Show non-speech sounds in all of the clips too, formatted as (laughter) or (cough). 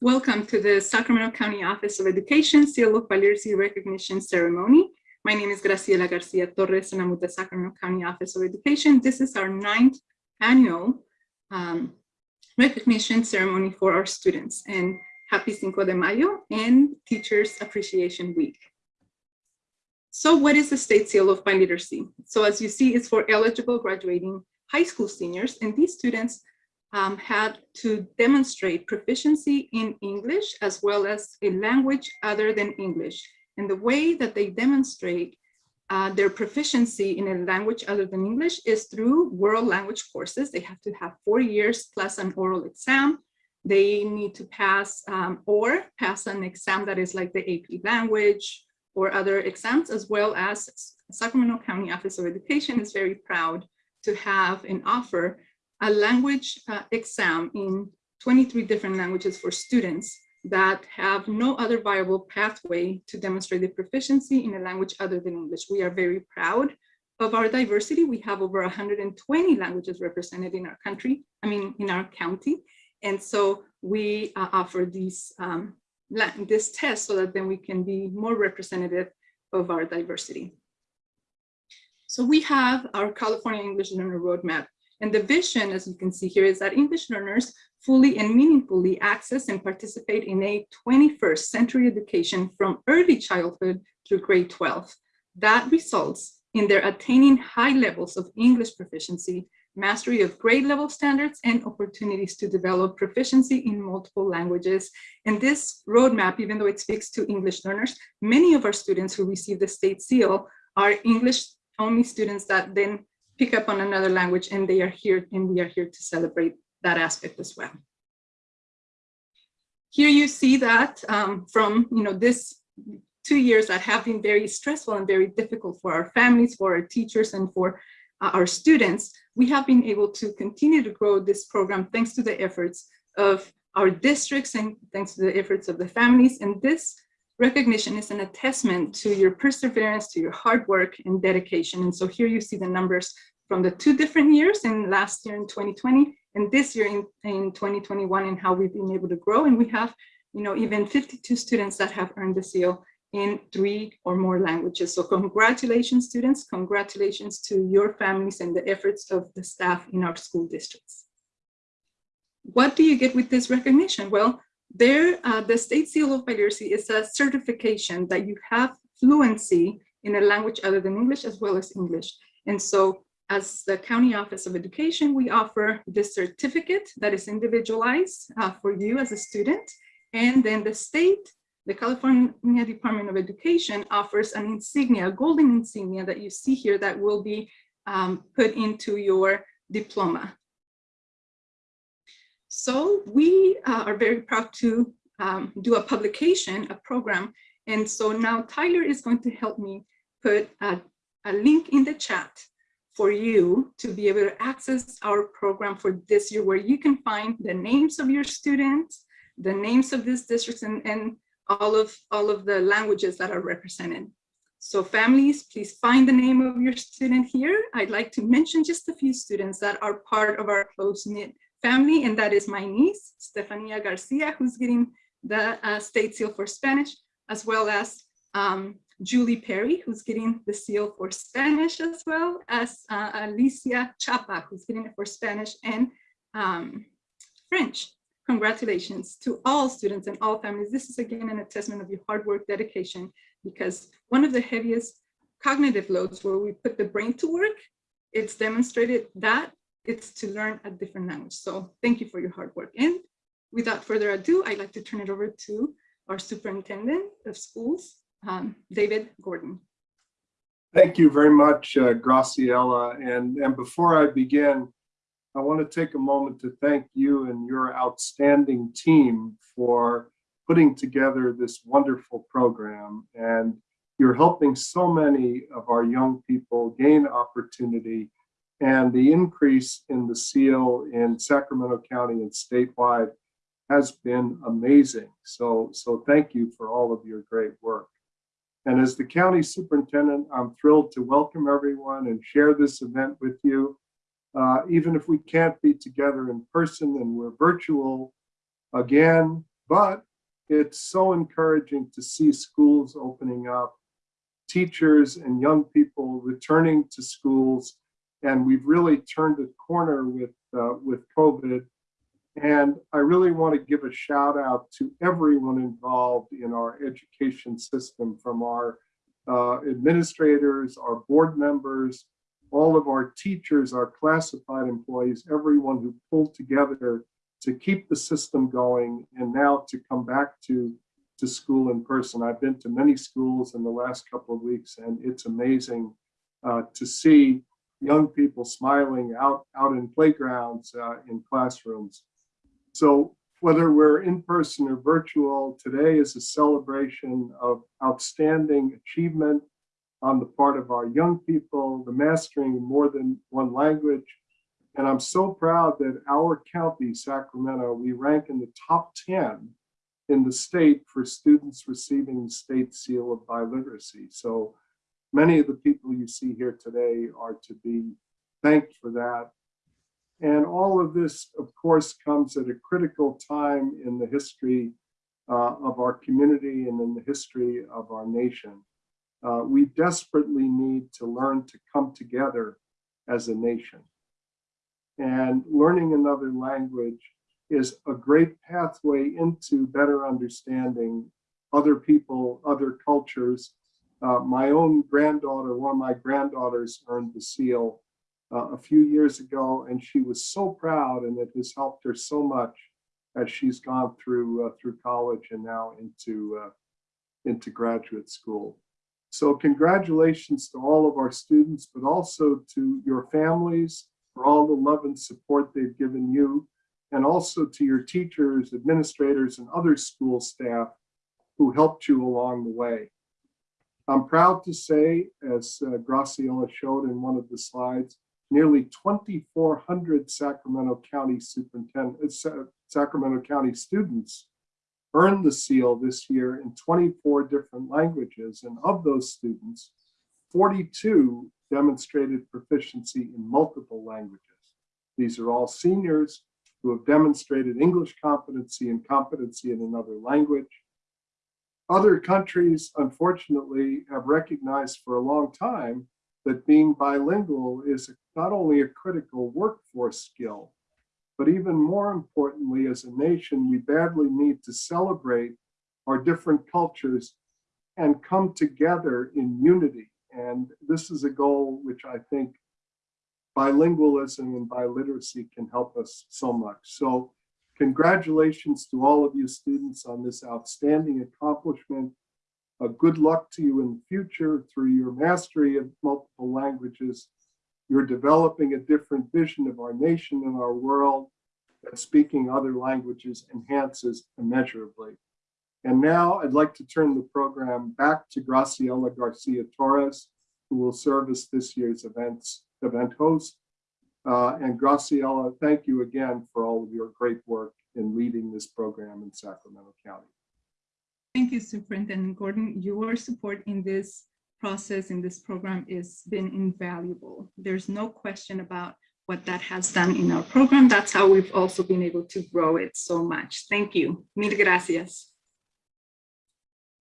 Welcome to the Sacramento County Office of Education Seal of Literacy Recognition Ceremony. My name is Graciela Garcia Torres and I'm with the Sacramento County Office of Education. This is our ninth annual um, recognition ceremony for our students and happy Cinco de Mayo and Teachers Appreciation Week. So what is the State Seal of Biliteracy? So as you see, it's for eligible graduating high school seniors and these students um, had to demonstrate proficiency in English as well as a language other than English. And the way that they demonstrate uh, their proficiency in a language other than English is through world language courses. They have to have four years plus an oral exam. They need to pass um, or pass an exam that is like the AP language or other exams, as well as Sacramento County Office of Education is very proud to have and offer a language uh, exam in 23 different languages for students that have no other viable pathway to demonstrate the proficiency in a language other than English. We are very proud of our diversity. We have over 120 languages represented in our country, I mean, in our county. And so we uh, offer these, um, this test so that then we can be more representative of our diversity. So we have our California English Learner Roadmap and the vision, as you can see here, is that English learners fully and meaningfully access and participate in a 21st century education from early childhood through grade 12. That results in their attaining high levels of English proficiency, mastery of grade level standards, and opportunities to develop proficiency in multiple languages. And this roadmap, even though it speaks to English learners, many of our students who receive the state seal are English only students that then pick up on another language and they are here and we are here to celebrate that aspect as well. Here you see that um, from you know this two years that have been very stressful and very difficult for our families, for our teachers, and for uh, our students, we have been able to continue to grow this program thanks to the efforts of our districts and thanks to the efforts of the families. And this recognition is an attestment to your perseverance, to your hard work and dedication. And so here you see the numbers from the two different years in last year in 2020 and this year in, in 2021 and how we've been able to grow. And we have, you know, even 52 students that have earned the seal in three or more languages. So congratulations, students. Congratulations to your families and the efforts of the staff in our school districts. What do you get with this recognition? Well, there, uh, the State Seal of Biliteracy is a certification that you have fluency in a language other than English as well as English. And so as the County Office of Education, we offer this certificate that is individualized uh, for you as a student. And then the state, the California Department of Education offers an insignia, a golden insignia that you see here that will be um, put into your diploma. So we uh, are very proud to um, do a publication, a program. And so now Tyler is going to help me put a, a link in the chat for you to be able to access our program for this year, where you can find the names of your students, the names of these districts, and, and all of all of the languages that are represented. So families, please find the name of your student here. I'd like to mention just a few students that are part of our close-knit family, and that is my niece, Stefania Garcia, who's getting the uh, state seal for Spanish, as well as um, Julie Perry, who's getting the seal for Spanish as well as uh, Alicia Chapa, who's getting it for Spanish and um, French. Congratulations to all students and all families. This is again an attestament of your hard work, dedication, because one of the heaviest cognitive loads where we put the brain to work, it's demonstrated that it's to learn a different language. So thank you for your hard work. And without further ado, I'd like to turn it over to our superintendent of schools, um, David Gordon. Thank you very much, uh, Graciela. And, and before I begin, I want to take a moment to thank you and your outstanding team for putting together this wonderful program. And you're helping so many of our young people gain opportunity and the increase in the seal in Sacramento County and statewide has been amazing. So, so thank you for all of your great work. And as the county superintendent, I'm thrilled to welcome everyone and share this event with you. Uh, even if we can't be together in person and we're virtual, again, But it's so encouraging to see schools opening up, teachers and young people returning to schools, and we've really turned a corner with, uh, with COVID. And I really want to give a shout out to everyone involved in our education system, from our uh, administrators, our board members, all of our teachers, our classified employees, everyone who pulled together to keep the system going and now to come back to, to school in person. I've been to many schools in the last couple of weeks and it's amazing uh, to see young people smiling out, out in playgrounds, uh, in classrooms. So whether we're in person or virtual, today is a celebration of outstanding achievement on the part of our young people, the mastering more than one language, and I'm so proud that our county, Sacramento, we rank in the top 10 in the state for students receiving the state seal of biliteracy. So many of the people you see here today are to be thanked for that. And all of this, of course, comes at a critical time in the history uh, of our community and in the history of our nation. Uh, we desperately need to learn to come together as a nation. And learning another language is a great pathway into better understanding other people, other cultures. Uh, my own granddaughter, one of my granddaughters earned the seal uh, a few years ago, and she was so proud and it has helped her so much as she's gone through uh, through college and now into uh, into graduate school. So congratulations to all of our students, but also to your families, for all the love and support they've given you, and also to your teachers, administrators, and other school staff who helped you along the way. I'm proud to say, as uh, Graciela showed in one of the slides, nearly 2,400 Sacramento County superintendent, uh, Sacramento County students earned the seal this year in 24 different languages. And of those students, 42 demonstrated proficiency in multiple languages. These are all seniors who have demonstrated English competency and competency in another language. Other countries, unfortunately, have recognized for a long time that being bilingual is not only a critical workforce skill, but even more importantly, as a nation, we badly need to celebrate our different cultures and come together in unity and this is a goal which I think bilingualism and biliteracy can help us so much. So congratulations to all of you students on this outstanding accomplishment. Good luck to you in the future through your mastery of multiple languages. You're developing a different vision of our nation and our world that speaking other languages enhances immeasurably. And now I'd like to turn the program back to Graciela Garcia Torres, who will serve as this year's events, event host. Uh, and Graciela, thank you again for all of your great work in leading this program in Sacramento County. Thank you, Superintendent Gordon. Your support in this process, in this program, has been invaluable. There's no question about what that has done in our program. That's how we've also been able to grow it so much. Thank you. Mil gracias.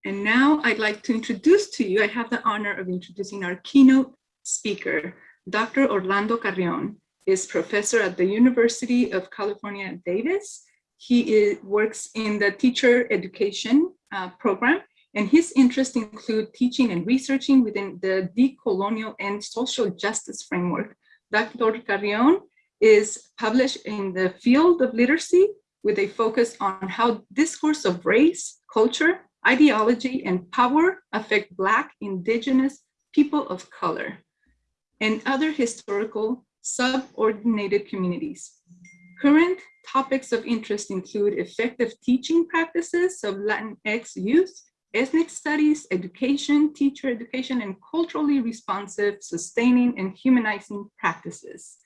And now I'd like to introduce to you, I have the honor of introducing our keynote speaker, Dr. Orlando Carrion is professor at the University of California, Davis. He is, works in the teacher education uh, program, and his interests include teaching and researching within the decolonial and social justice framework. Dr. Carrion is published in the field of literacy with a focus on how discourse of race, culture, ideology, and power affect Black, Indigenous, people of color, and other historical subordinated communities. Current topics of interest include effective teaching practices of Latinx youth, ethnic studies, education, teacher education, and culturally responsive, sustaining, and humanizing practices.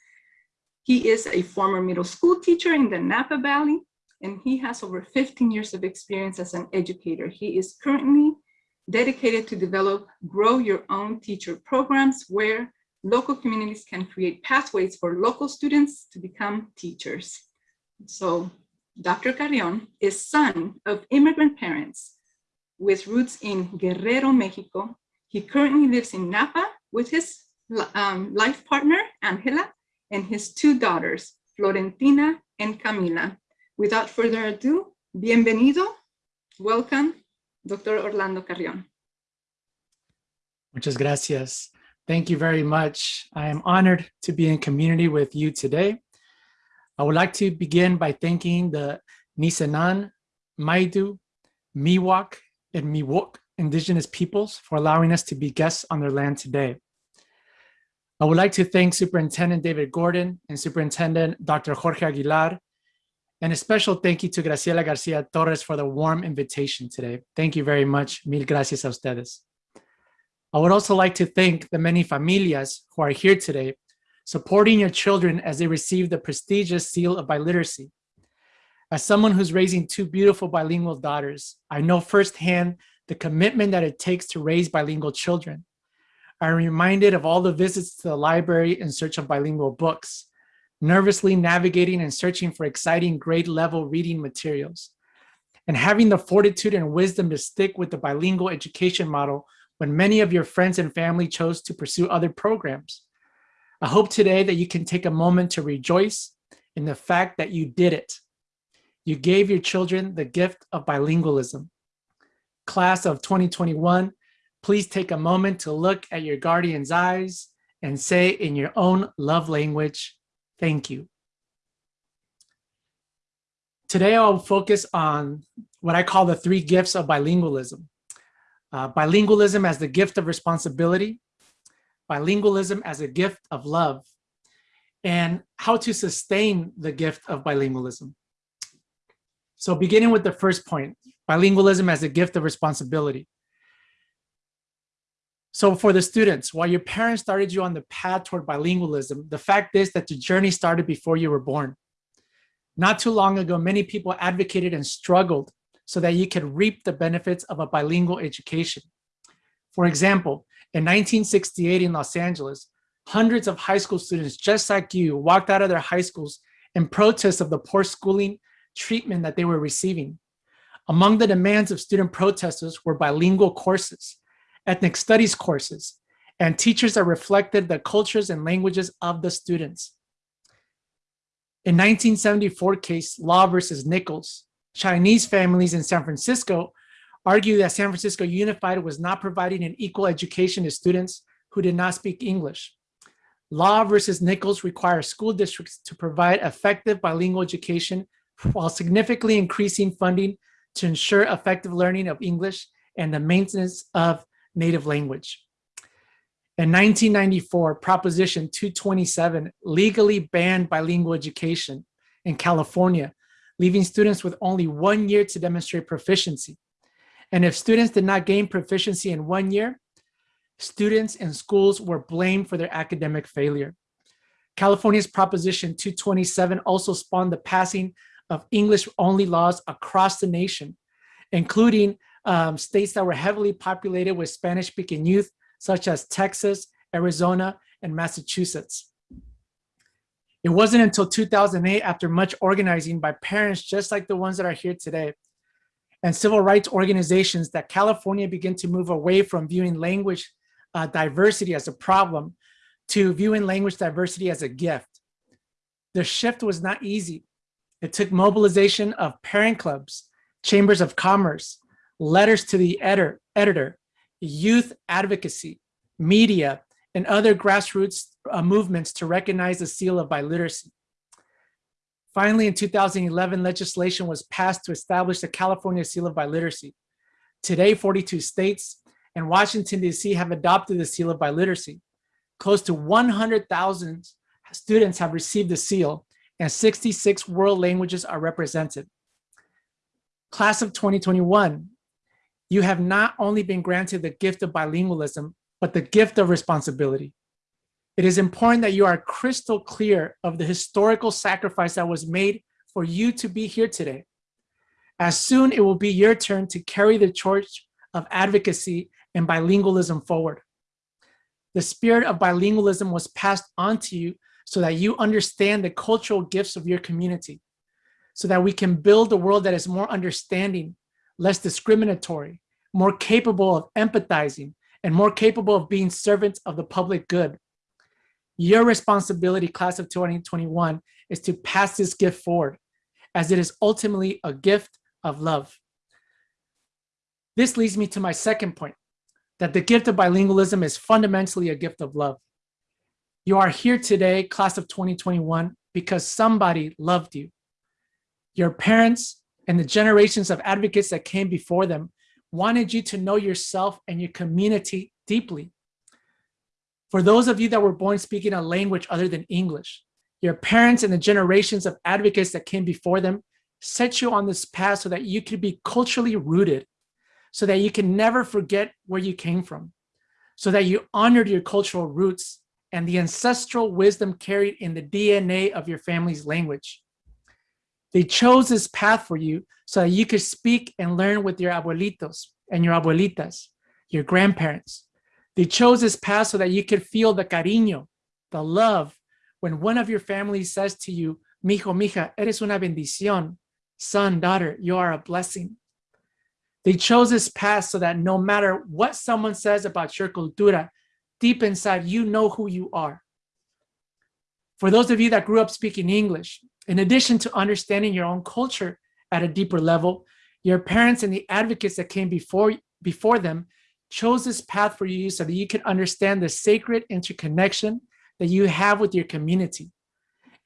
He is a former middle school teacher in the Napa Valley and he has over 15 years of experience as an educator. He is currently dedicated to develop grow your own teacher programs where local communities can create pathways for local students to become teachers. So Dr. Carrion is son of immigrant parents with roots in Guerrero, Mexico. He currently lives in Napa with his um, life partner, Angela, and his two daughters, Florentina and Camila. Without further ado, bienvenido, welcome, Dr. Orlando Carrion. Muchas gracias. Thank you very much. I am honored to be in community with you today. I would like to begin by thanking the Nisenan, Maidu, Miwok, and Miwok indigenous peoples for allowing us to be guests on their land today. I would like to thank Superintendent David Gordon and Superintendent Dr. Jorge Aguilar, and a special thank you to Graciela Garcia Torres for the warm invitation today. Thank you very much. Mil gracias a ustedes. I would also like to thank the many familias who are here today, supporting your children as they receive the prestigious seal of biliteracy. As someone who's raising two beautiful bilingual daughters, I know firsthand the commitment that it takes to raise bilingual children. I'm reminded of all the visits to the library in search of bilingual books, nervously navigating and searching for exciting grade level reading materials, and having the fortitude and wisdom to stick with the bilingual education model when many of your friends and family chose to pursue other programs. I hope today that you can take a moment to rejoice in the fact that you did it. You gave your children the gift of bilingualism. Class of 2021, please take a moment to look at your guardian's eyes and say in your own love language, thank you. Today, I'll focus on what I call the three gifts of bilingualism. Uh, bilingualism as the gift of responsibility, bilingualism as a gift of love, and how to sustain the gift of bilingualism. So beginning with the first point, bilingualism as a gift of responsibility. So for the students, while your parents started you on the path toward bilingualism, the fact is that the journey started before you were born. Not too long ago, many people advocated and struggled so that you could reap the benefits of a bilingual education. For example, in 1968 in Los Angeles, hundreds of high school students just like you walked out of their high schools in protest of the poor schooling treatment that they were receiving. Among the demands of student protesters were bilingual courses, ethnic studies courses, and teachers that reflected the cultures and languages of the students. In 1974 case, Lau versus Nichols, Chinese families in San Francisco argue that San Francisco Unified was not providing an equal education to students who did not speak English. Lau versus Nichols requires school districts to provide effective bilingual education while significantly increasing funding to ensure effective learning of English and the maintenance of native language. In 1994, Proposition 227 legally banned bilingual education in California, leaving students with only one year to demonstrate proficiency. And if students did not gain proficiency in one year, students and schools were blamed for their academic failure. California's Proposition 227 also spawned the passing of English-only laws across the nation, including um, states that were heavily populated with Spanish-speaking youth, such as Texas, Arizona, and Massachusetts. It wasn't until 2008, after much organizing by parents just like the ones that are here today, and civil rights organizations that California began to move away from viewing language uh, diversity as a problem to viewing language diversity as a gift. The shift was not easy. It took mobilization of parent clubs, chambers of commerce, letters to the editor, editor youth advocacy, media, and other grassroots uh, movements to recognize the seal of biliteracy. Finally, in 2011, legislation was passed to establish the California Seal of Biliteracy. Today, 42 states and Washington, D.C. have adopted the Seal of Biliteracy. Close to 100,000 students have received the seal and 66 world languages are represented. Class of 2021, you have not only been granted the gift of bilingualism, but the gift of responsibility. It is important that you are crystal clear of the historical sacrifice that was made for you to be here today. As soon it will be your turn to carry the torch of advocacy and bilingualism forward. The spirit of bilingualism was passed on to you so that you understand the cultural gifts of your community, so that we can build a world that is more understanding, less discriminatory, more capable of empathizing, and more capable of being servants of the public good. Your responsibility, class of 2021, is to pass this gift forward, as it is ultimately a gift of love. This leads me to my second point, that the gift of bilingualism is fundamentally a gift of love. You are here today, class of 2021, because somebody loved you. Your parents and the generations of advocates that came before them wanted you to know yourself and your community deeply. For those of you that were born speaking a language other than English, your parents and the generations of advocates that came before them set you on this path so that you could be culturally rooted, so that you can never forget where you came from, so that you honored your cultural roots and the ancestral wisdom carried in the DNA of your family's language. They chose this path for you so that you could speak and learn with your abuelitos and your abuelitas, your grandparents. They chose this path so that you could feel the cariño, the love, when one of your family says to you, mijo, mija, eres una bendición, son, daughter, you are a blessing. They chose this path so that no matter what someone says about your cultura, deep inside, you know who you are. For those of you that grew up speaking English, in addition to understanding your own culture at a deeper level, your parents and the advocates that came before, before them chose this path for you so that you could understand the sacred interconnection that you have with your community.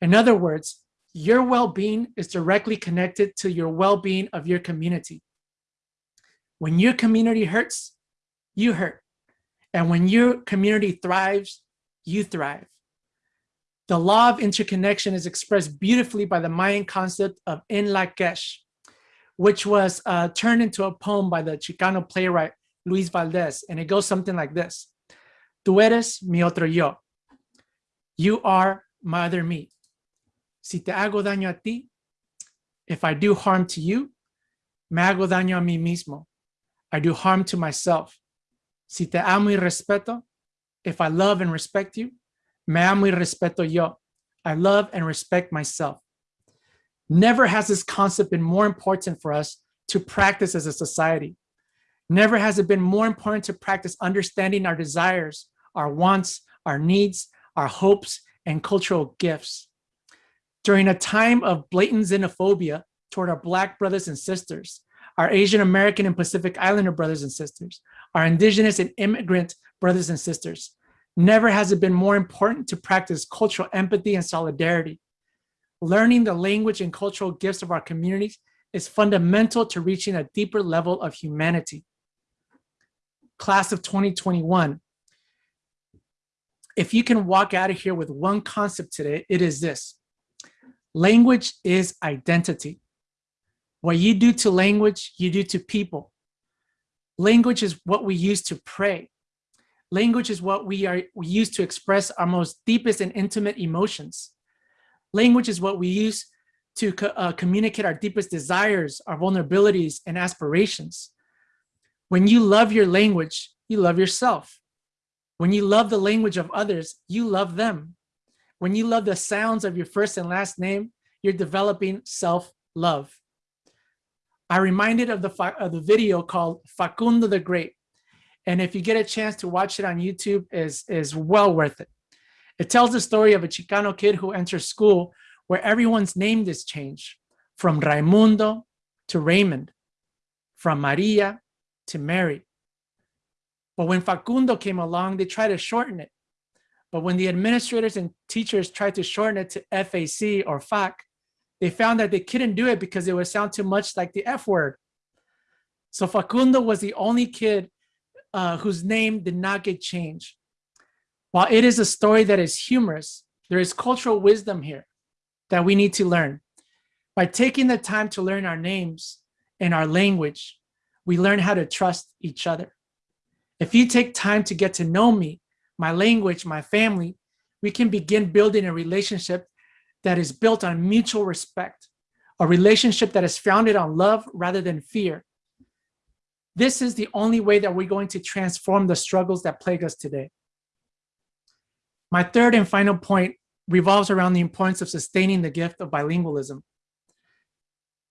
In other words, your well-being is directly connected to your well-being of your community. When your community hurts, you hurt. And when your community thrives, you thrive. The law of interconnection is expressed beautifully by the Mayan concept of En Lak'ech, which was uh, turned into a poem by the Chicano playwright Luis Valdez. And it goes something like this. Tú eres mi otro yo. You are my other me. Si te hago daño a ti, if I do harm to you, me hago daño a mí mismo. I do harm to myself. Si te amo y respeto, if I love and respect you, me amo y respeto yo. I love and respect myself. Never has this concept been more important for us to practice as a society. Never has it been more important to practice understanding our desires, our wants, our needs, our hopes, and cultural gifts. During a time of blatant xenophobia toward our Black brothers and sisters, our Asian American and Pacific Islander brothers and sisters, our indigenous and immigrant brothers and sisters. Never has it been more important to practice cultural empathy and solidarity. Learning the language and cultural gifts of our communities is fundamental to reaching a deeper level of humanity. Class of 2021, if you can walk out of here with one concept today, it is this. Language is identity. What you do to language, you do to people. Language is what we use to pray. Language is what we are we use to express our most deepest and intimate emotions. Language is what we use to uh, communicate our deepest desires, our vulnerabilities, and aspirations. When you love your language, you love yourself. When you love the language of others, you love them. When you love the sounds of your first and last name, you're developing self-love. I reminded of the, of the video called Facundo the Great. And if you get a chance to watch it on YouTube, is is well worth it. It tells the story of a Chicano kid who enters school where everyone's name is changed from Raimundo to Raymond, from Maria to Mary. But when Facundo came along, they tried to shorten it. But when the administrators and teachers tried to shorten it to FAC or FAC, they found that they couldn't do it because it would sound too much like the F word. So Facundo was the only kid uh, whose name did not get changed. While it is a story that is humorous, there is cultural wisdom here that we need to learn. By taking the time to learn our names and our language, we learn how to trust each other. If you take time to get to know me, my language, my family, we can begin building a relationship that is built on mutual respect, a relationship that is founded on love rather than fear. This is the only way that we're going to transform the struggles that plague us today. My third and final point revolves around the importance of sustaining the gift of bilingualism.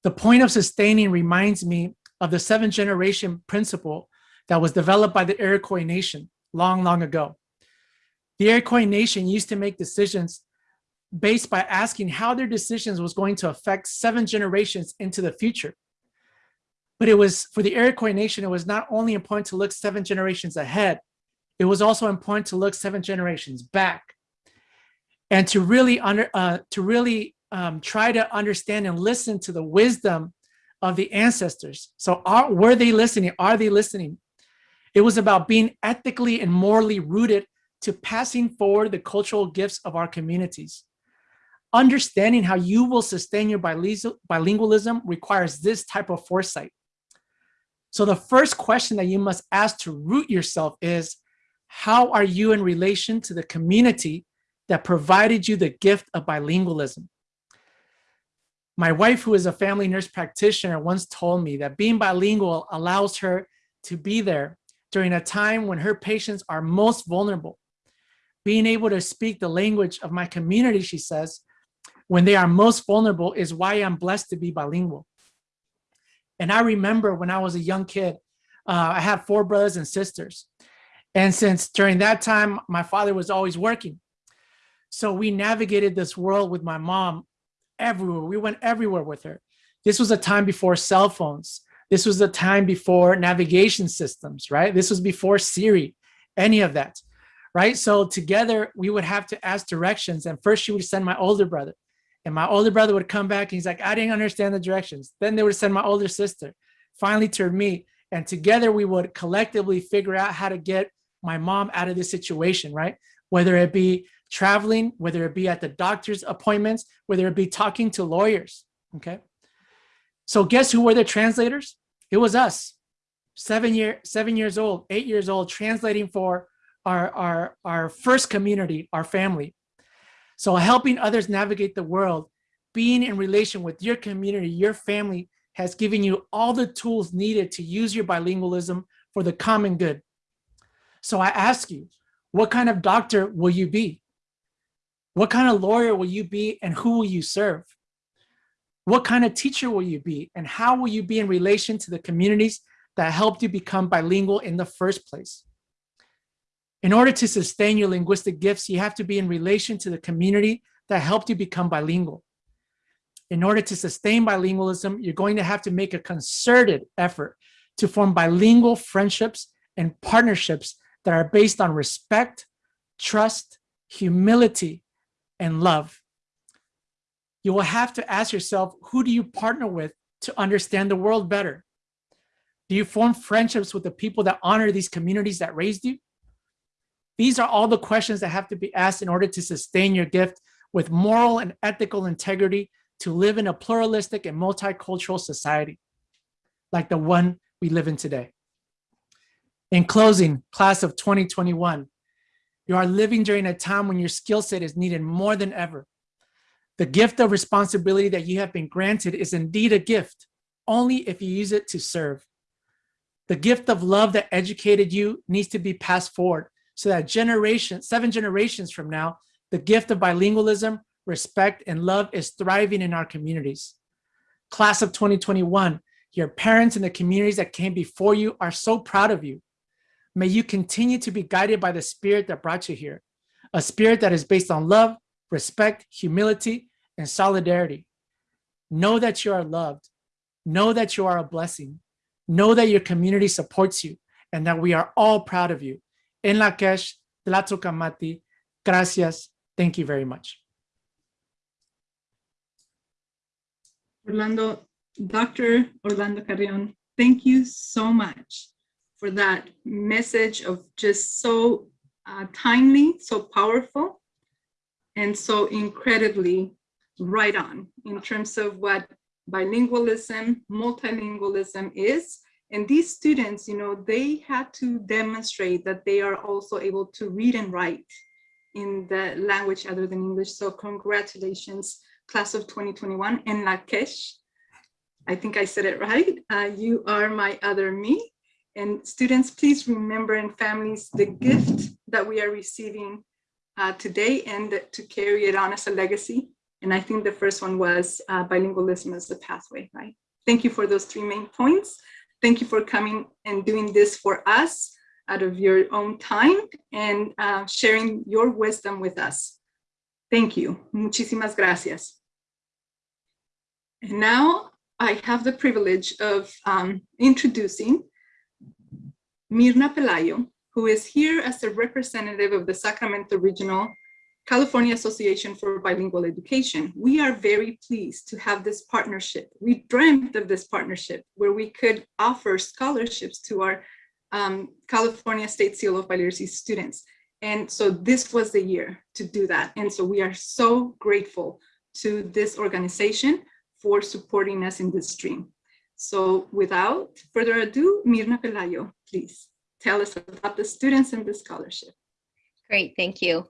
The point of sustaining reminds me of the seven generation principle that was developed by the Iroquois nation long, long ago. The Iroquois nation used to make decisions based by asking how their decisions was going to affect seven generations into the future. But it was for the Iroquois nation, it was not only important to look seven generations ahead, it was also important to look seven generations back and to really under uh, to really um, try to understand and listen to the wisdom of the ancestors. So are, were they listening? Are they listening? It was about being ethically and morally rooted to passing forward the cultural gifts of our communities. Understanding how you will sustain your bilingualism requires this type of foresight. So the first question that you must ask to root yourself is, how are you in relation to the community that provided you the gift of bilingualism? My wife, who is a family nurse practitioner, once told me that being bilingual allows her to be there during a time when her patients are most vulnerable. Being able to speak the language of my community, she says, when they are most vulnerable is why I'm blessed to be bilingual. And I remember when I was a young kid, uh, I had four brothers and sisters. And since during that time, my father was always working. So we navigated this world with my mom everywhere. We went everywhere with her. This was a time before cell phones. This was the time before navigation systems, right? This was before Siri, any of that, right? So together we would have to ask directions. And first she would send my older brother. And my older brother would come back and he's like, I didn't understand the directions. Then they would send my older sister, finally to me. And together we would collectively figure out how to get my mom out of this situation, right? Whether it be traveling, whether it be at the doctor's appointments, whether it be talking to lawyers, okay? So guess who were the translators? It was us, seven year, seven years old, eight years old, translating for our, our, our first community, our family. So helping others navigate the world, being in relation with your community, your family has given you all the tools needed to use your bilingualism for the common good. So I ask you, what kind of doctor will you be? What kind of lawyer will you be and who will you serve? What kind of teacher will you be and how will you be in relation to the communities that helped you become bilingual in the first place? In order to sustain your linguistic gifts, you have to be in relation to the community that helped you become bilingual. In order to sustain bilingualism, you're going to have to make a concerted effort to form bilingual friendships and partnerships that are based on respect, trust, humility, and love you will have to ask yourself, who do you partner with to understand the world better? Do you form friendships with the people that honor these communities that raised you? These are all the questions that have to be asked in order to sustain your gift with moral and ethical integrity to live in a pluralistic and multicultural society like the one we live in today. In closing, class of 2021, you are living during a time when your skill set is needed more than ever. The gift of responsibility that you have been granted is indeed a gift, only if you use it to serve. The gift of love that educated you needs to be passed forward so that generation, seven generations from now, the gift of bilingualism, respect, and love is thriving in our communities. Class of 2021, your parents and the communities that came before you are so proud of you. May you continue to be guided by the spirit that brought you here, a spirit that is based on love, respect, humility, and solidarity. Know that you are loved. Know that you are a blessing. Know that your community supports you and that we are all proud of you. En la Kesh, Tlatzocamati, gracias. Thank you very much. Orlando, Dr. Orlando Carrion, thank you so much for that message of just so uh, timely, so powerful, and so incredibly right on in terms of what bilingualism, multilingualism is. And these students, you know, they had to demonstrate that they are also able to read and write in the language other than English. So congratulations, class of 2021 in Lakesh. I think I said it right. Uh, you are my other me. And students, please remember and families, the gift that we are receiving uh, today and to carry it on as a legacy And I think the first one was uh, bilingualism as a pathway, right? Thank you for those three main points. Thank you for coming and doing this for us out of your own time and uh, sharing your wisdom with us. Thank you. Muchísimas gracias. And now I have the privilege of um, introducing Mirna Pelayo, who is here as a representative of the Sacramento Regional California Association for Bilingual Education. We are very pleased to have this partnership. We dreamt of this partnership where we could offer scholarships to our um, California State Seal of Biliteracy students. And so this was the year to do that. And so we are so grateful to this organization for supporting us in this dream. So without further ado, Mirna Pelayo, please tell us about the students and the scholarship. Great, thank you.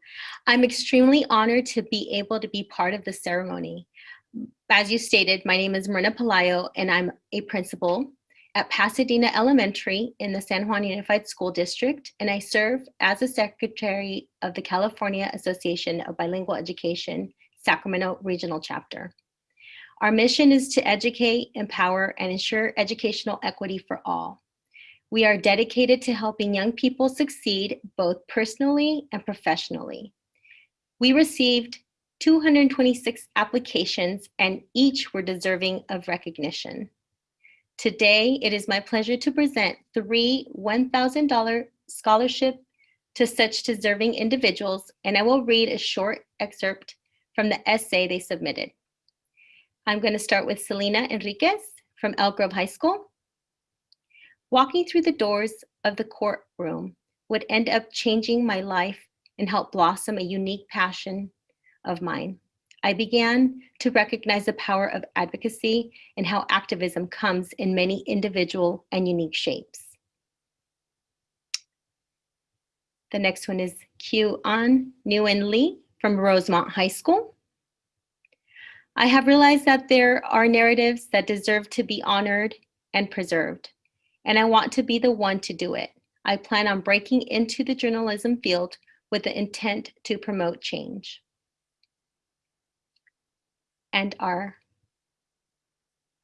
I'm extremely honored to be able to be part of the ceremony. As you stated, my name is Myrna Pelayo and I'm a principal at Pasadena Elementary in the San Juan Unified School District, and I serve as a secretary of the California Association of Bilingual Education, Sacramento Regional Chapter. Our mission is to educate, empower, and ensure educational equity for all. We are dedicated to helping young people succeed both personally and professionally. We received 226 applications and each were deserving of recognition. Today, it is my pleasure to present three $1,000 scholarship to such deserving individuals, and I will read a short excerpt from the essay they submitted. I'm going to start with Selena Enriquez from Elk Grove High School. Walking through the doors of the courtroom would end up changing my life and help blossom a unique passion of mine. I began to recognize the power of advocacy and how activism comes in many individual and unique shapes. The next one is Q An Nguyen Lee from Rosemont High School. I have realized that there are narratives that deserve to be honored and preserved, and I want to be the one to do it. I plan on breaking into the journalism field with the intent to promote change. And our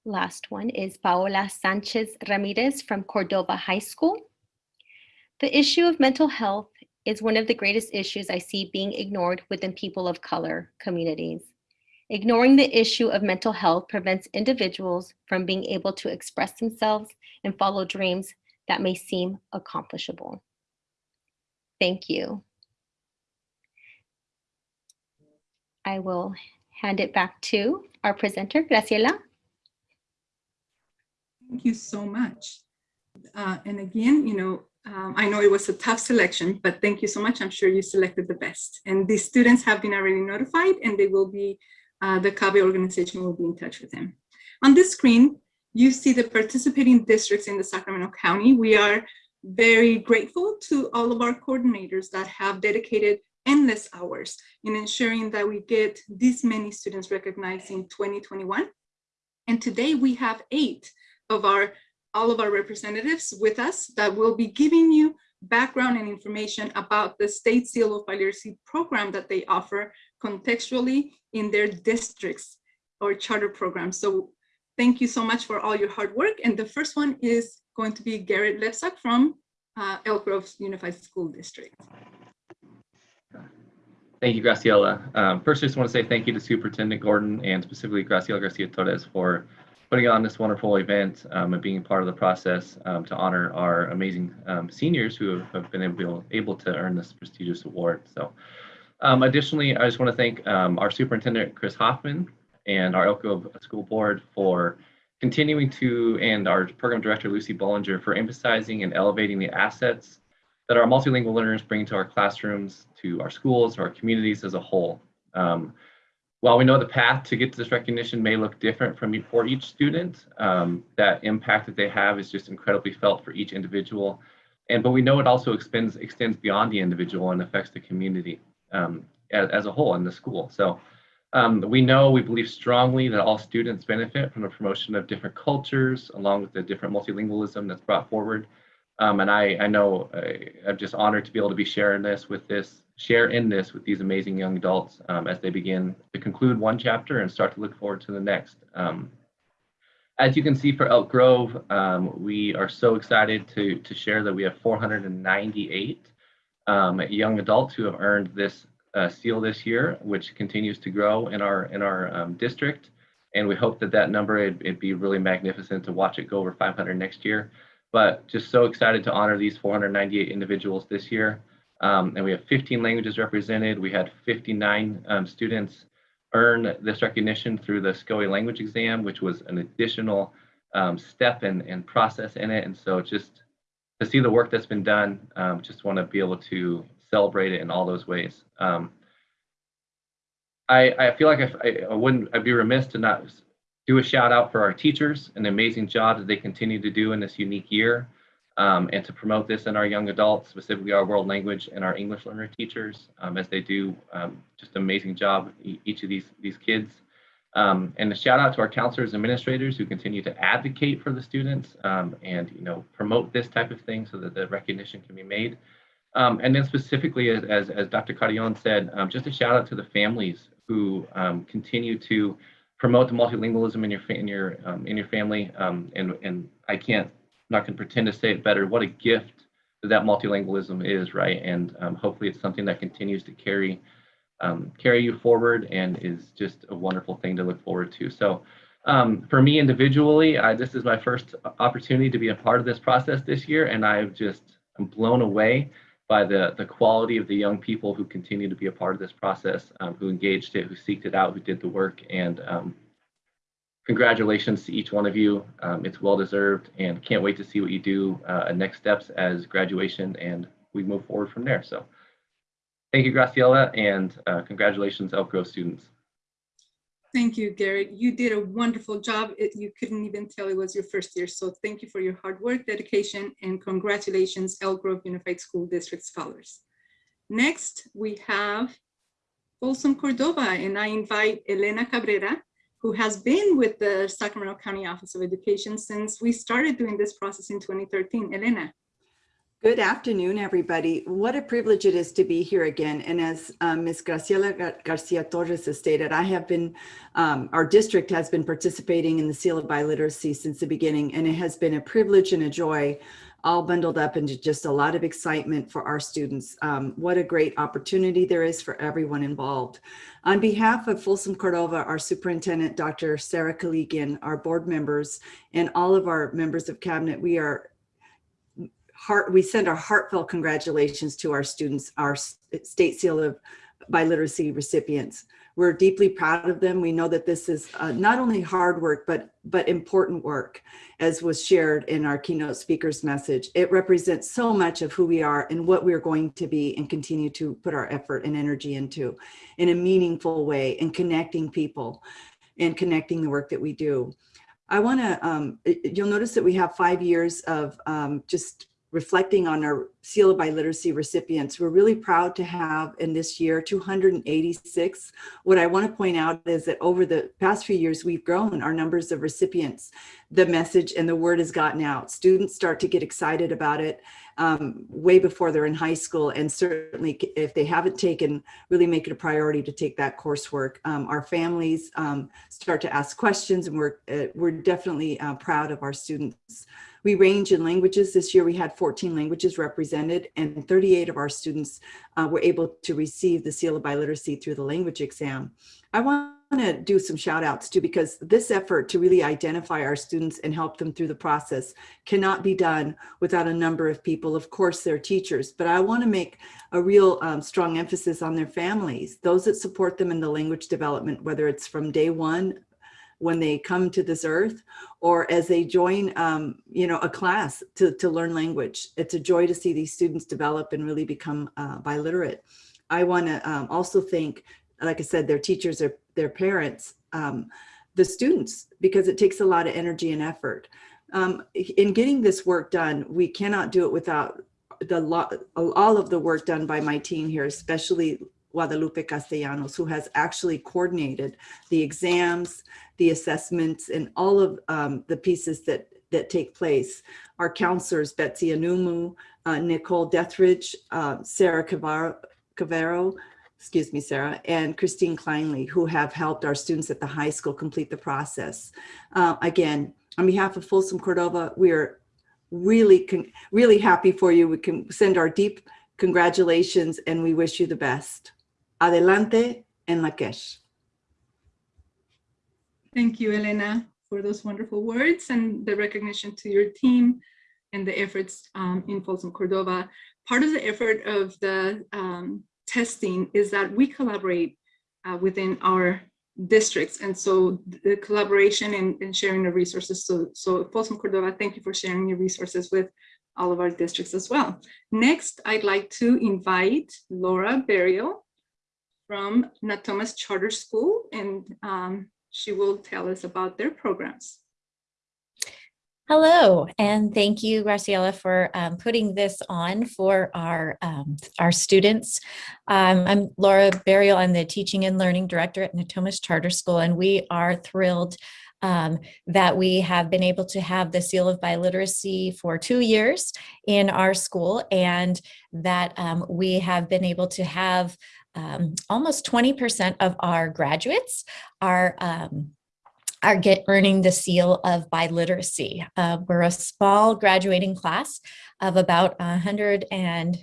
last one is Paola Sanchez Ramirez from Cordova High School. The issue of mental health is one of the greatest issues I see being ignored within people of color communities. Ignoring the issue of mental health prevents individuals from being able to express themselves and follow dreams that may seem accomplishable. Thank you. I will hand it back to our presenter, Graciela. Thank you so much. Uh, and again, you know, um, I know it was a tough selection, but thank you so much. I'm sure you selected the best. And the students have been already notified and they will be, uh, the CABE organization will be in touch with them. On this screen, you see the participating districts in the Sacramento County. We are very grateful to all of our coordinators that have dedicated endless hours in ensuring that we get this many students recognized in 2021. And today we have eight of our, all of our representatives with us that will be giving you background and information about the State Seal of Biliteracy program that they offer contextually in their districts or charter programs. So thank you so much for all your hard work. And the first one is going to be Garrett Levsak from uh, Elk Grove Unified School District. Thank you, Graciela. Um, first, I just want to say thank you to Superintendent Gordon and specifically Graciela Garcia Torres for putting on this wonderful event um, and being part of the process um, to honor our amazing um, seniors who have, have been able, able to earn this prestigious award. So um, additionally, I just want to thank um, our Superintendent Chris Hoffman and our Elk Grove School Board for continuing to, and our Program Director Lucy Bollinger for emphasizing and elevating the assets that our multilingual learners bring to our classrooms, to our schools, to our communities as a whole. Um, while we know the path to get to this recognition may look different from for each student, um, that impact that they have is just incredibly felt for each individual. And but we know it also extends extends beyond the individual and affects the community um, as, as, a whole in the school. So um, we know we believe strongly that all students benefit from the promotion of different cultures, along with the different multilingualism that's brought forward Um, and I, I know uh, I'm just honored to be able to be sharing this with this, share in this with these amazing young adults um, as they begin to conclude one chapter and start to look forward to the next. Um, as you can see for Elk Grove, um, we are so excited to, to share that we have 498 um, young adults who have earned this uh, seal this year, which continues to grow in our in our um, district. And we hope that that number, it'd, it'd be really magnificent to watch it go over 500 next year. But just so excited to honor these 498 individuals this year. Um, and we have 15 languages represented. We had 59 um, students earn this recognition through the SCOE language exam, which was an additional um, step and process in it. And so just to see the work that's been done, um, just want to be able to celebrate it in all those ways. Um, I, I feel like I, I wouldn't, I'd be remiss to not do a shout out for our teachers, an amazing job that they continue to do in this unique year, um, and to promote this in our young adults, specifically our world language and our English learner teachers, um, as they do um, just amazing job, each of these, these kids. Um, and a shout out to our counselors administrators who continue to advocate for the students um, and you know promote this type of thing so that the recognition can be made. Um, and then specifically, as, as, as Dr. Carrion said, um, just a shout out to the families who um, continue to promote the multilingualism in your in your um, in your family. and and I can't not going to pretend to say it better. What a gift that multilingualism is, right? And hopefully, it's something that continues to carry um, carry you forward and is just a wonderful thing to look forward to. So um, for me individually, I, this is my first opportunity to be a part of this process this year, and I've just I'm blown away by the the quality of the young people who continue to be a part of this process, um, who engaged it, who seeked it out, who did the work, and um, congratulations to each one of you. Um, it's well deserved, and can't wait to see what you do uh, next steps as graduation, and we move forward from there. So. Thank you, Graciela, and uh, congratulations, Elk Grove students. Thank you, Garrett. You did a wonderful job. It, you couldn't even tell it was your first year. So thank you for your hard work, dedication, and congratulations, Elk Grove Unified School District Scholars. Next, we have Folsom Cordova, and I invite Elena Cabrera, who has been with the Sacramento County Office of Education since we started doing this process in 2013. Elena. Good afternoon, everybody. What a privilege it is to be here again. And as um, Ms. Graciela Gar Garcia Torres has stated, I have been, um, our district has been participating in the Seal of Biliteracy since the beginning, and it has been a privilege and a joy, all bundled up into just a lot of excitement for our students. Um, what a great opportunity there is for everyone involved. On behalf of Folsom Cordova, our superintendent, Dr. Sarah Koligian, our board members, and all of our members of cabinet, we are heart, we send our heartfelt congratulations to our students, our state seal of biliteracy recipients. We're deeply proud of them. We know that this is uh, not only hard work, but, but important work, as was shared in our keynote speaker's message. It represents so much of who we are and what we're going to be and continue to put our effort and energy into in a meaningful way and connecting people and connecting the work that we do. I want to, um, you'll notice that we have five years of um, just reflecting on our Seal of Biliteracy recipients. We're really proud to have in this year 286. What I want to point out is that over the past few years, we've grown our numbers of recipients. The message and the word has gotten out. Students start to get excited about it um, way before they're in high school. And certainly if they haven't taken, really make it a priority to take that coursework. Um, our families um, start to ask questions and we're, uh, we're definitely uh, proud of our students. We range in languages. This year we had 14 languages represented and 38 of our students uh, were able to receive the seal of biliteracy through the language exam. I want to do some shout outs too, because this effort to really identify our students and help them through the process cannot be done without a number of people. Of course, their teachers, but I want to make a real um, strong emphasis on their families, those that support them in the language development, whether it's from day one when they come to this earth or as they join, um, you know, a class to, to learn language. It's a joy to see these students develop and really become uh, biliterate. I want to um, also thank, like I said, their teachers, their, their parents, um, the students, because it takes a lot of energy and effort. Um, in getting this work done, we cannot do it without the all of the work done by my team here, especially Guadalupe Castellanos, who has actually coordinated the exams, the assessments, and all of um, the pieces that that take place. Our counselors, Betsy Anumu, uh, Nicole Dethridge, uh, Sarah Cavaro, Cavero, excuse me, Sarah, and Christine Kleinley, who have helped our students at the high school complete the process. Uh, again, on behalf of Folsom Cordova, we are really, really happy for you. We can send our deep congratulations and we wish you the best. Adelante en la Lakesh. Thank you, Elena, for those wonderful words and the recognition to your team and the efforts um, in Folsom Cordova. Part of the effort of the um, testing is that we collaborate uh, within our districts. And so the collaboration and, and sharing the resources. So, so Folsom Cordova, thank you for sharing your resources with all of our districts as well. Next, I'd like to invite Laura Burial from Natomas Charter School, and um, she will tell us about their programs. Hello, and thank you, Graciela, for um, putting this on for our, um, our students. Um, I'm Laura Burial, I'm the Teaching and Learning Director at Natomas Charter School, and we are thrilled um, that we have been able to have the Seal of Biliteracy for two years in our school, and that um, we have been able to have um, almost 20% of our graduates are are get earning the seal of biliteracy. Uh, we're a small graduating class of about a hundred and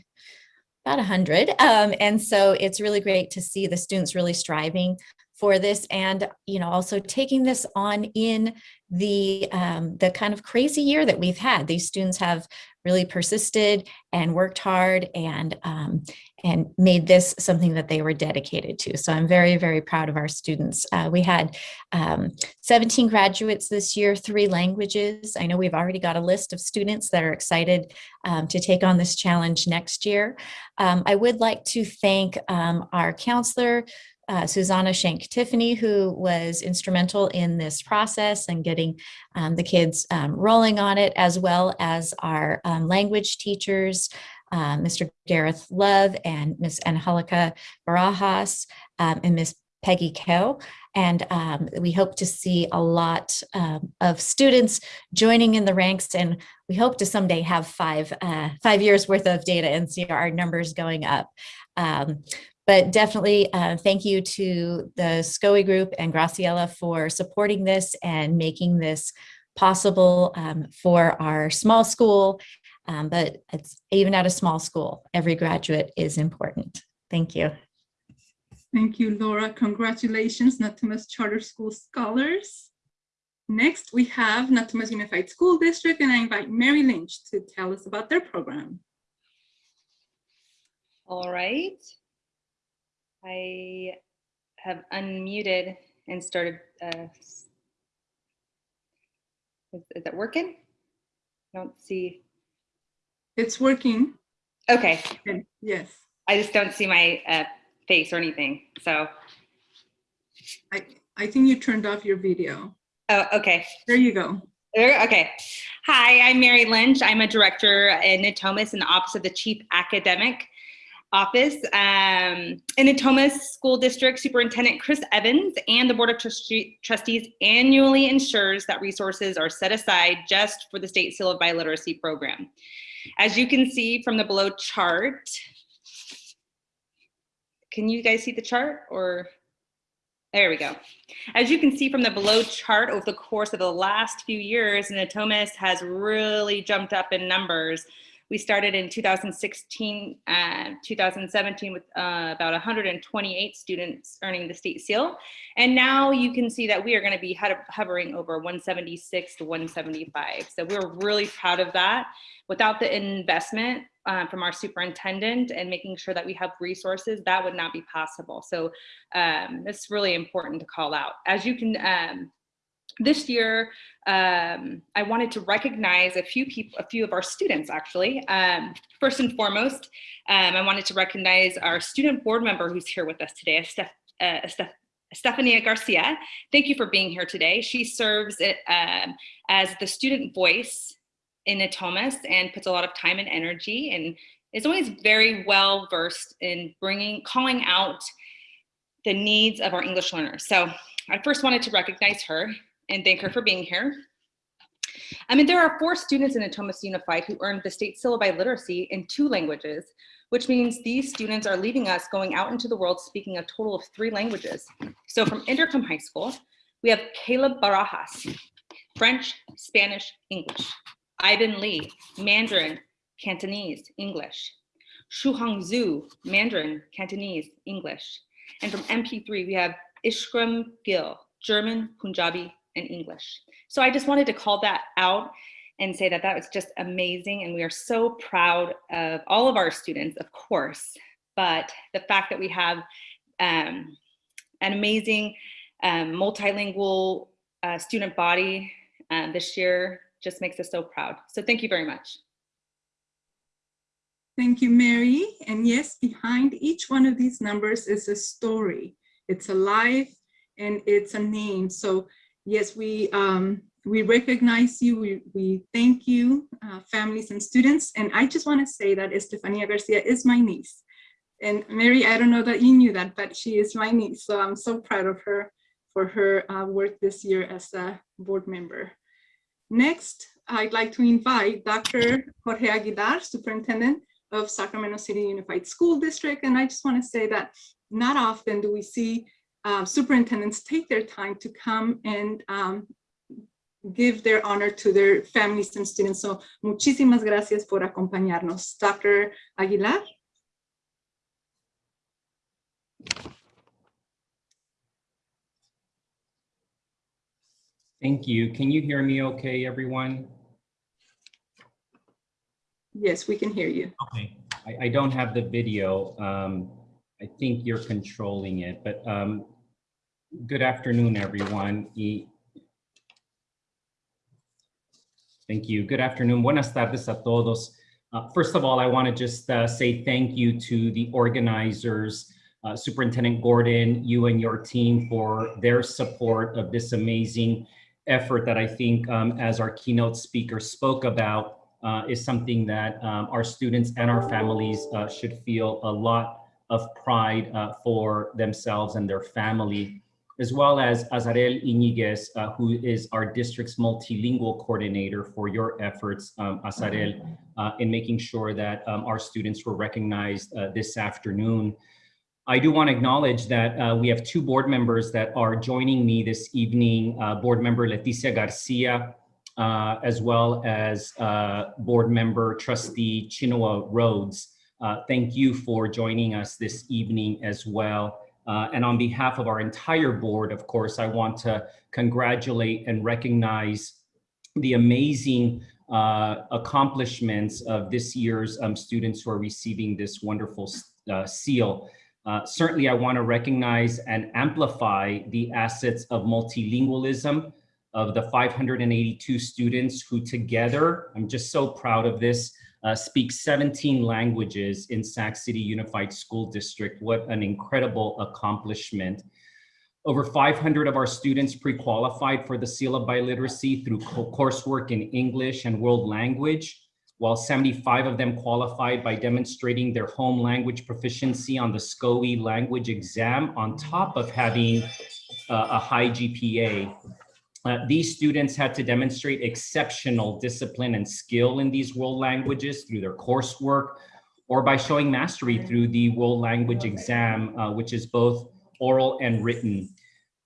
about a hundred. Um, and so it's really great to see the students really striving for this and you know also taking this on in the um, the kind of crazy year that we've had these students have really persisted and worked hard and um, and made this something that they were dedicated to. So i'm very very proud of our students. Uh, we had um, 17 graduates this year three languages. I know we've already got a list of students that are excited um, to take on this challenge next year. Um, i would like to thank um, our counselor uh, Susanna Shank Tiffany, who was instrumental in this process and getting um, the kids um, rolling on it, as well as our um, language teachers, uh, Mr. Gareth Love and Miss Angelica Barajas um, and Miss Peggy Coe. And um, we hope to see a lot um, of students joining in the ranks and we hope to someday have five, uh, five years worth of data and see our numbers going up. Um, but definitely uh, thank you to the SCOE group and Graciela for supporting this and making this possible um, for our small school. Um, but it's even at a small school, every graduate is important. Thank you. Thank you, Laura. Congratulations, Natomas Charter School Scholars. Next, we have Natomas Unified School District, and I invite Mary Lynch to tell us about their program. All right. I have unmuted and started. Uh, is, is that working? I don't see. It's working. Okay. Yes. I just don't see my uh, face or anything. So. I, I think you turned off your video. Oh, okay. There you go. Okay. Hi, I'm Mary Lynch. I'm a director in Natomas in the Office of the Chief Academic office. Um, in Natomas School District Superintendent Chris Evans and the Board of Trustees annually ensures that resources are set aside just for the State Seal of Biliteracy program. As you can see from the below chart, can you guys see the chart or? There we go. As you can see from the below chart over the course of the last few years, Natomas has really jumped up in numbers we started in 2016, uh, 2017 with uh, about 128 students earning the state seal. And now you can see that we are gonna be hovering over 176 to 175. So we're really proud of that. Without the investment uh, from our superintendent and making sure that we have resources, that would not be possible. So um, it's really important to call out. As you can um, this year, um, I wanted to recognize a few people, a few of our students actually. Um, first and foremost, um, I wanted to recognize our student board member who's here with us today, Steph, uh, Estefania Garcia. Thank you for being here today. She serves it, uh, as the student voice in Natomas and puts a lot of time and energy and is always very well versed in bringing, calling out the needs of our English learners. So I first wanted to recognize her and thank her for being here. I mean, there are four students in Natomas Unified who earned the state seal of biliteracy in two languages, which means these students are leaving us going out into the world speaking a total of three languages. So from Inderkum High School, we have Caleb Barajas, French, Spanish, English. Ivan Lee, Mandarin, Cantonese, English. Shuhang Zhu, Mandarin, Cantonese, English. And from NP3, we have Ishram Gill, German, Punjabi, and English. So I just wanted to call that out and say that that was just amazing. And we are so proud of all of our students, of course, but the fact that we have um, an amazing um, multilingual uh, student body uh, this year just makes us so proud. So thank you very much. Thank you, Mary. And yes, behind each one of these numbers is a story. It's a life and it's a name. So yes, we um, we recognize you. We, we thank you, uh, families and students. And I just want to say that Estefania Garcia is my niece. And Mary, I don't know that you knew that, but she is my niece. So I'm so proud of her for her uh, work this year as a board member. Next, I'd like to invite Dr. Jorge Aguilar, Superintendent of Sacramento City Unified School District. And I just want to say that not often do we see uh, superintendents take their time to come and um, give their honor to their families and students. So muchísimas gracias por acompañarnos. Dr. Aguilar. Thank you. Can you hear me okay, everyone? Yes, we can hear you. Okay. I, I don't have the video. Um, I think you're controlling it, but um, good afternoon, everyone. Y Thank you. Good afternoon. Buenas tardes a todos. Uh, first of all, I want to just uh, say thank you to the organizers, uh, Superintendent Gordon, you and your team for their support of this amazing effort that I think, um, as our keynote speaker spoke about, uh, is something that um, our students and our families uh, should feel a lot of pride uh, for themselves and their family as well as Azarel Iñiguez, uh, who is our district's multilingual coordinator for your efforts, um, Azarel, uh, in making sure that um, our students were recognized uh, this afternoon. I do want to acknowledge that uh, we have two board members that are joining me this evening, uh, board member Leticia Garcia, uh, as well as board member trustee Chinua Rhodes. thank you for joining us this evening as well. Uh, and on behalf of our entire board, of course, I want to congratulate and recognize the amazing uh, accomplishments of this year's um, students who are receiving this wonderful uh, seal. Uh, certainly, I want to recognize and amplify the assets of multilingualism of the 582 students who together, I'm just so proud of this, uh, speaks 17 languages in Sac City Unified School District. What an incredible accomplishment. Over 500 of our students pre-qualified for the Seal of Biliteracy through coursework in English and world language, while 75 of them qualified by demonstrating their home language proficiency on the SCOE language exam on top of having uh, a high GPA. Uh, these students had to demonstrate exceptional discipline and skill in these world languages through their coursework or by showing mastery through the world language exam, uh, which is both oral and written.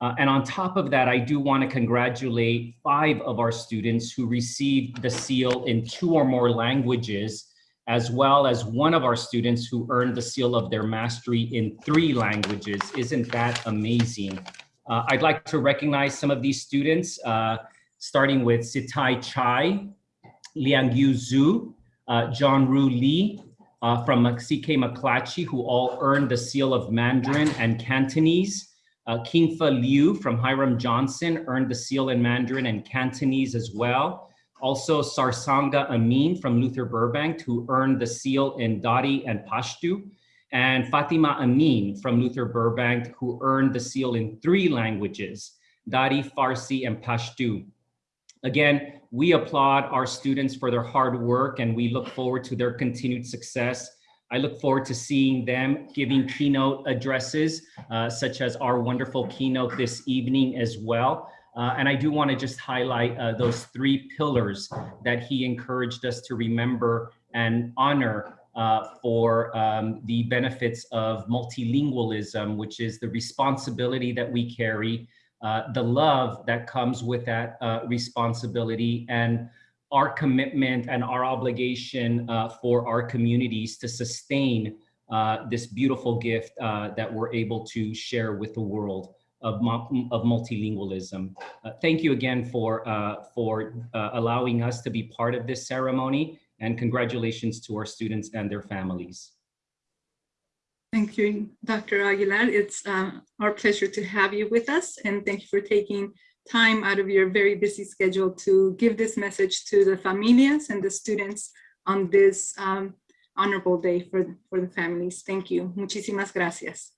Uh, and on top of that, I do want to congratulate five of our students who received the seal in two or more languages, as well as one of our students who earned the seal of their mastery in three languages. Isn't that amazing? Uh, I'd like to recognize some of these students, uh, starting with Sitai Chai, Liang Yu Zhu, uh, John Ru Lee, uh, from CK McClatchy, who all earned the seal of Mandarin and Cantonese. Uh, Kingfa Liu from Hiram Johnson earned the seal in Mandarin and Cantonese as well. Also Sarsanga Amin from Luther Burbank, who earned the seal in Dari and Pashto and Fatima Amin from Luther Burbank, who earned the seal in three languages, Dari, Farsi, and Pashto. Again, we applaud our students for their hard work and we look forward to their continued success. I look forward to seeing them giving keynote addresses, uh, such as our wonderful keynote this evening as well. Uh, and I do want to just highlight uh, those three pillars that he encouraged us to remember and honor uh, for um, the benefits of multilingualism, which is the responsibility that we carry, uh, the love that comes with that uh, responsibility, and our commitment and our obligation uh, for our communities to sustain uh, this beautiful gift that we're able to share with the world of, of multilingualism. Thank you again for, for allowing us to be part of this ceremony and congratulations to our students and their families. Thank you, Dr. Aguilar. It's uh, our pleasure to have you with us and thank you for taking time out of your very busy schedule to give this message to the familias and the students on this um, honorable day for, for the families. Thank you. Muchísimas gracias.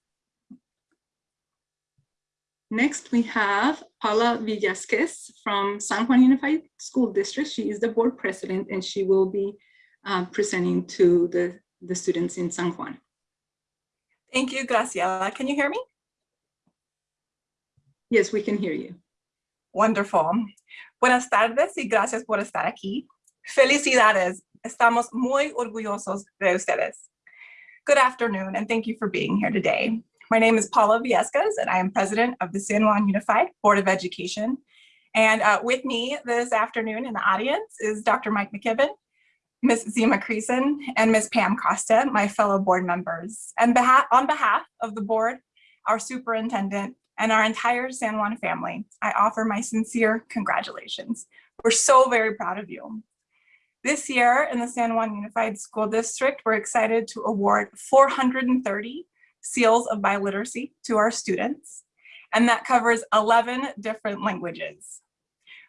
Next, we have Paula Villescaz from San Juan Unified School District. She is the board president and she will be uh, presenting to the, the students in San Juan. Thank you, Graciela. Can you hear me? Yes, we can hear you. Wonderful. Buenas tardes y gracias por estar aquí. Felicidades. Estamos muy orgullosos de ustedes. Good afternoon and thank you for being here today. My name is Paula Villescaz and I am president of the San Juan Unified Board of Education. And uh, with me this afternoon in the audience is Dr. Mike McKibben, Ms. Zima Creason, and Ms. Pam Costa, my fellow board members. And on behalf of the board, our superintendent, and our entire San Juan family, I offer my sincere congratulations. We're so very proud of you. This year in the San Juan Unified School District, we're excited to award 430 seals of biliteracy to our students, and that covers 11 different languages.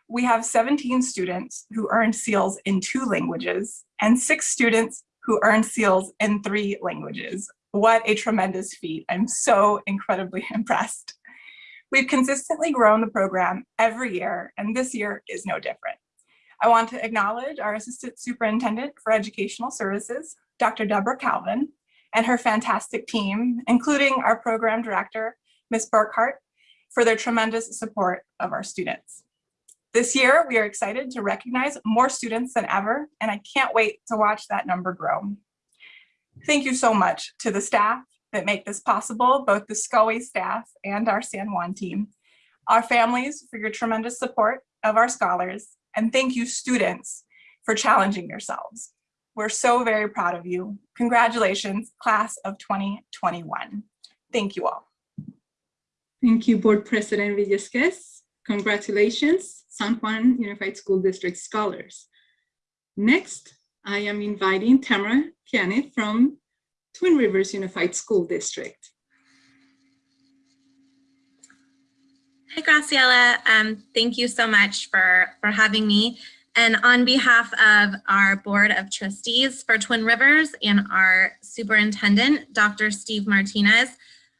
We have 17 students who earned seals in two languages and six students who earned seals in three languages. What a tremendous feat. I'm so incredibly (laughs) impressed. We've consistently grown the program every year, and this year is no different. I want to acknowledge our Assistant Superintendent for Educational Services, Dr. Deborah Calvin, and her fantastic team, including our program director, Ms. Burkhart, for their tremendous support of our students. This year, we are excited to recognize more students than ever, and I can't wait to watch that number grow. Thank you so much to the staff that make this possible, both the SCOE staff and our San Juan team, our families for your tremendous support of our scholars, and thank you students for challenging yourselves. We're so very proud of you. Congratulations, class of 2021. Thank you all. Thank you, Board President Villescaz. Congratulations, San Juan Unified School District scholars. Next, I am inviting Tamara Kianet from Twin Rivers Unified School District. Hi, Graciela. Um, thank you so much for, for having me. And on behalf of our Board of Trustees for Twin Rivers and our Superintendent, Dr. Steve Martinez,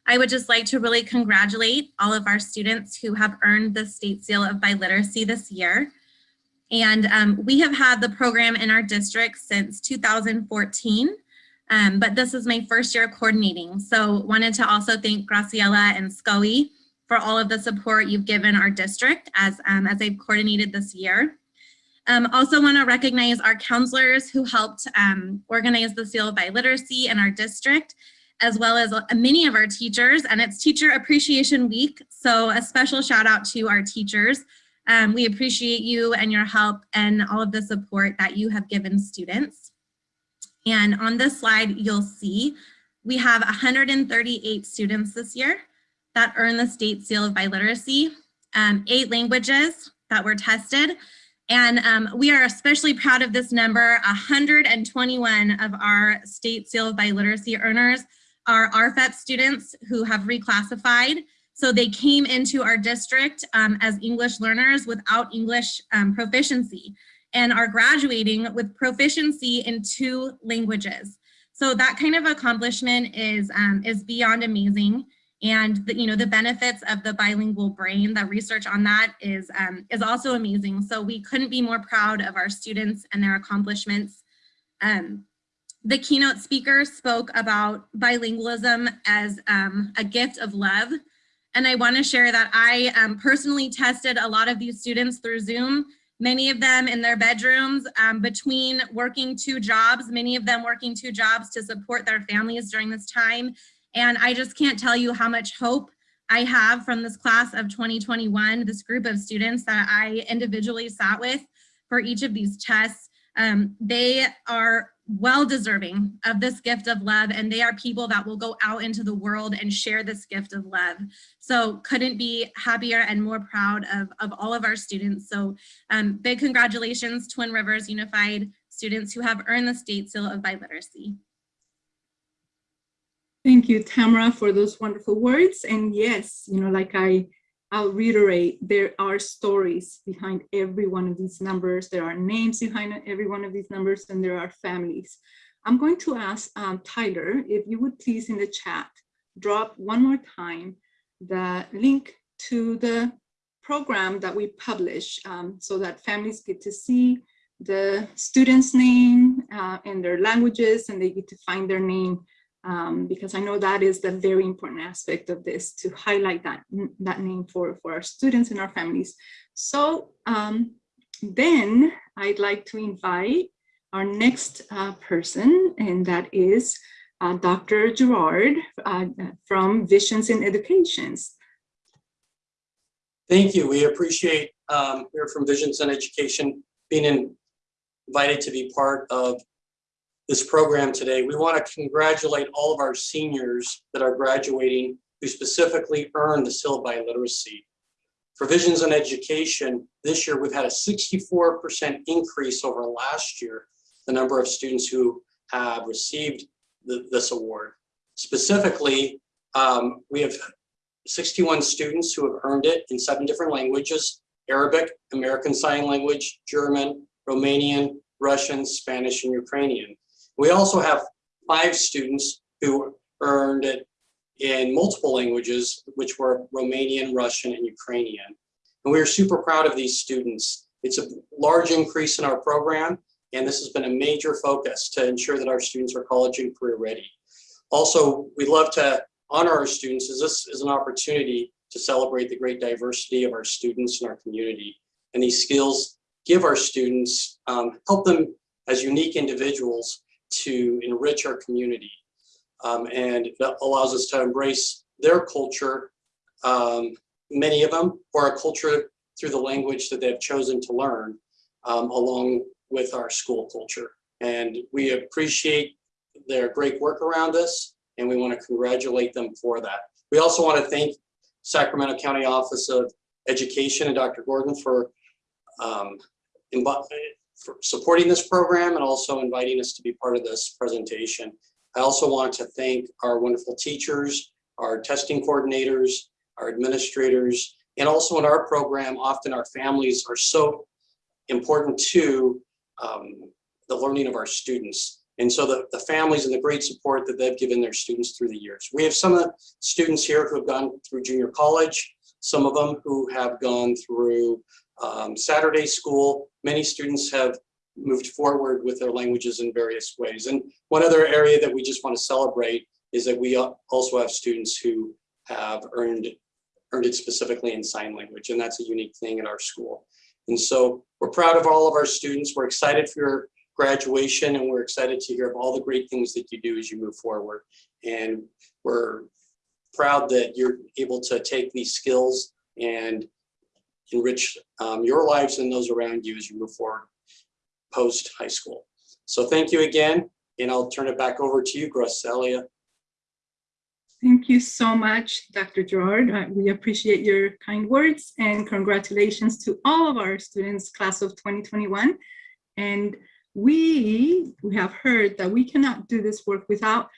I would just like to really congratulate all of our students who have earned the State Seal of Biliteracy this year. And um, we have had the program in our district since 2014, um, but this is my first year coordinating. So wanted to also thank Graciela and Scully for all of the support you've given our district as, um, as I've coordinated this year. Um, also want to recognize our counselors who helped um, organize the Seal of Biliteracy in our district, as well as many of our teachers, and it's Teacher Appreciation Week, so a special shout out to our teachers. Um, we appreciate you and your help and all of the support that you have given students. And on this slide, you'll see we have 138 students this year that earned the State Seal of Biliteracy, um, eight languages that were tested, and um, we are especially proud of this number. 121 of our state seal of biliteracy earners are RFEP students who have reclassified. So they came into our district um, as English learners without English um, proficiency and are graduating with proficiency in two languages. So that kind of accomplishment is, um, is beyond amazing and the, you know the benefits of the bilingual brain the research on that is um, is also amazing. So we couldn't be more proud of our students and their accomplishments. Um, the keynote speaker spoke about bilingualism as um, a gift of love. And I want to share that I um, personally tested a lot of these students through Zoom, many of them in their bedrooms um, between working two jobs, many of them working two jobs to support their families during this time. And I just can't tell you how much hope I have from this class of 2021, this group of students that I individually sat with for each of these tests. Um, they are well deserving of this gift of love and they are people that will go out into the world and share this gift of love. So couldn't be happier and more proud of, of all of our students. So um, big congratulations Twin Rivers Unified students who have earned the state seal of biliteracy. Thank you, Tamara, for those wonderful words. And yes, you know, like I, I'll reiterate, there are stories behind every one of these numbers. There are names behind every one of these numbers, and there are families. I'm going to ask um, Tyler, if you would please in the chat, drop one more time the link to the program that we publish um, so that families get to see the student's name uh, and their languages and they get to find their name um, because I know that is the very important aspect of this to highlight that, that name for, for our students and our families. So um, then I'd like to invite our next uh, person, and that is uh, Dr. Gerard uh, from Visions in Educations. Thank you. We appreciate um, here from Visions in Education being in, invited to be part of this program today. We want to congratulate all of our seniors that are graduating who specifically earned the Seal literacy. Biliteracy. For Visions in Education, this year we've had a 64% increase over last year, the number of students who have received the, this award. Specifically, um, we have 61 students who have earned it in seven different languages, Arabic, American Sign Language, German, Romanian, Russian, Spanish, and Ukrainian. We also have five students who earned it in multiple languages, which were Romanian, Russian, and Ukrainian. And we are super proud of these students. It's a large increase in our program, and this has been a major focus to ensure that our students are college and career ready. Also, we love to honor our students as this is an opportunity to celebrate the great diversity of our students and our community. And these skills give our students, um, help them as unique individuals to enrich our community. Um, and that allows us to embrace their culture, um, many of them, or a culture through the language that they've chosen to learn um, along with our school culture. And we appreciate their great work around this, and we want to congratulate them for that. We also want to thank Sacramento County Office of Education and Dr. Gordon for um, supporting this program and also inviting us to be part of this presentation. I also want to thank our wonderful teachers, our testing coordinators, our administrators, and also in our program, often our families are so important to um, the learning of our students. And so the, the families and the great support that they've given their students through the years. We have some of the students here who have gone through junior college, some of them who have gone through um, Saturday school, many students have moved forward with their languages in various ways. And one other area that we just want to celebrate is that we also have students who have earned, earned it specifically in sign language, and that's a unique thing at our school. And so we're proud of all of our students. We're excited for your graduation, and we're excited to hear of all the great things that you do as you move forward. And we're proud that you're able to take these skills and enrich um, your lives and those around you as you move forward post high school. So thank you again, and I'll turn it back over to you, Graciela. Thank you so much, Dr. Gerard. Uh, we appreciate your kind words and congratulations to all of our students, class of 2021. And we, we have heard that we cannot do this work without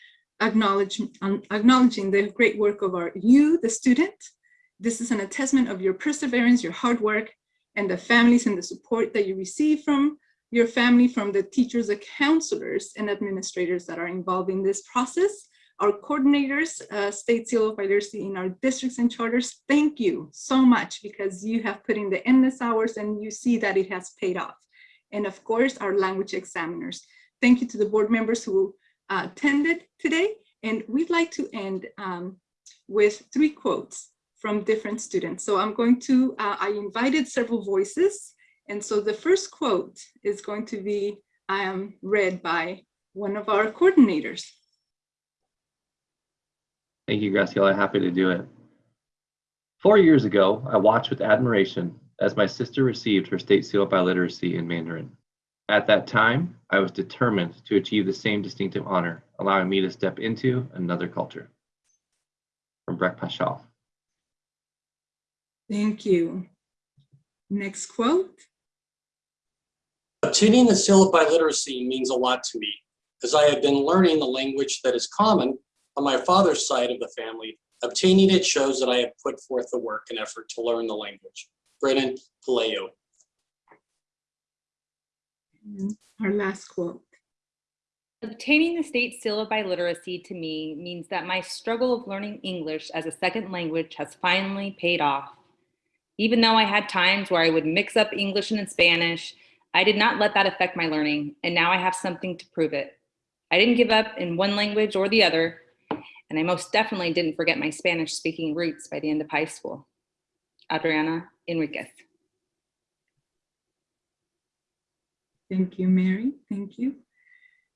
acknowledging, um, acknowledging the great work of our you, the student, this is an attestment of your perseverance, your hard work, and the families and the support that you receive from your family, from the teachers, the counselors, and administrators that are involved in this process. Our coordinators, uh, State Seal of Biliteracy in our districts and charters, thank you so much because you have put in the endless hours and you see that it has paid off. And of course, our language examiners. Thank you to the board members who uh, attended today. And we'd like to end um, with three quotes from different students. So I'm going to, uh, I invited several voices. And so the first quote is going to be um, read by one of our coordinators. Thank you, Graciela. Happy to do it. Four years ago, I watched with admiration as my sister received her state seal of biliteracy in Mandarin. At that time, I was determined to achieve the same distinctive honor, allowing me to step into another culture. From Breck Paschal. Thank you. Next quote. Obtaining the seal of biliteracy means a lot to me, as I have been learning the language that is common on my father's side of the family. Obtaining it shows that I have put forth the work and effort to learn the language. Brennan Pelayo. And our last quote. Obtaining the state seal of biliteracy to me means that my struggle of learning English as a second language has finally paid off. Even though I had times where I would mix up English and Spanish, I did not let that affect my learning, and now I have something to prove it. I didn't give up in one language or the other, and I most definitely didn't forget my Spanish speaking roots by the end of high school. Adriana Enriquez. Thank you, Mary. Thank you.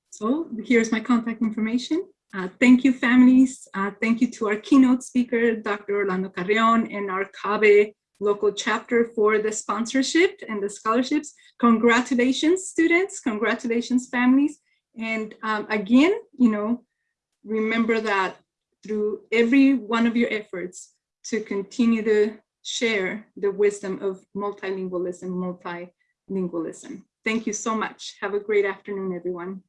So here's my contact information. Uh, thank you, families. Uh, thank you to our keynote speaker, Dr. Orlando Carrion, and our CABE local chapter for the sponsorship and the scholarships. Congratulations, students. Congratulations, families. And um, again, you know, remember that through every one of your efforts to continue to share the wisdom of multilingualism, multilingualism. Thank you so much. Have a great afternoon, everyone.